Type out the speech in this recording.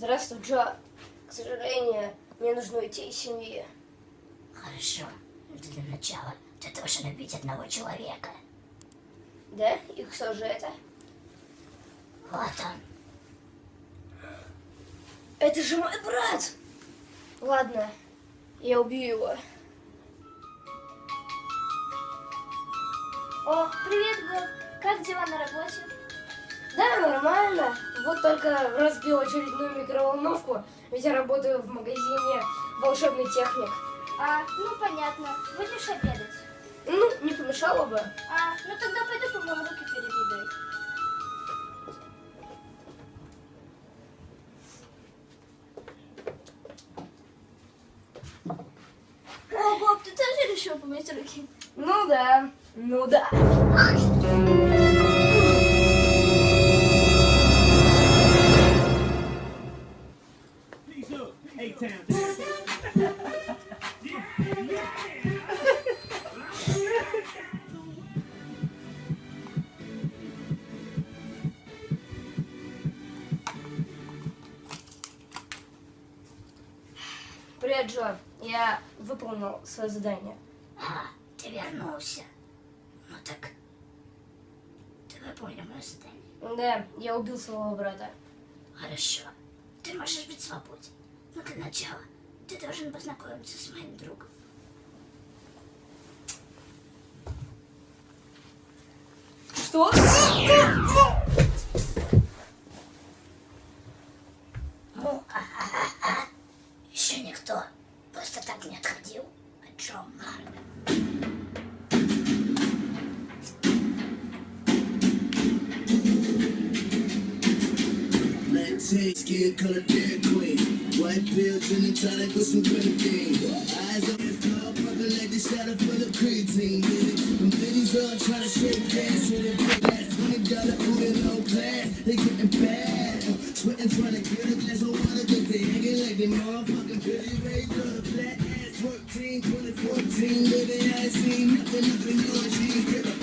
Здравствуй, Джо. К сожалению, мне нужно уйти из семьи. Хорошо. Для начала ты должен убить одного человека. Да? И кто же это? Вот он. Это же мой брат! Ладно, я убью его. О, привет, Боб. Как дела на работе? Нормально. Вот только разбил очередную микроволновку, ведь я работаю в магазине волшебный техник. А, ну понятно. Будешь обедать? Ну, не помешало бы. А, ну тогда пойду помою руки перед едой. О, Боб, ты тоже решил помыть руки? Ну да, ну да. Привет, Джо. Я выполнил свое задание. А, ты вернулся. Ну так, ты выполнил мое задание. Да, я убил своего брата. Хорошо. Ты можешь быть свободен. Но для начала ты должен познакомиться с моим другом. Что? Ну. Еще никто просто так не отходил от Джо Марга. Black tint, skin color Dairy White pill, gin and tonic with some grenadine. Eyes on the floor, pumping like the shadow full of creatine. Them ladies all trying to shake cash with it big ass. Twenty dollar in low class, they getting bad. Sweating, trying to get a glass of water, but they hanging like they motherfucking Billy Ray Gun. Flat ass, work team, 2014. Living, I ain't seen nothing, nothing, no jeans.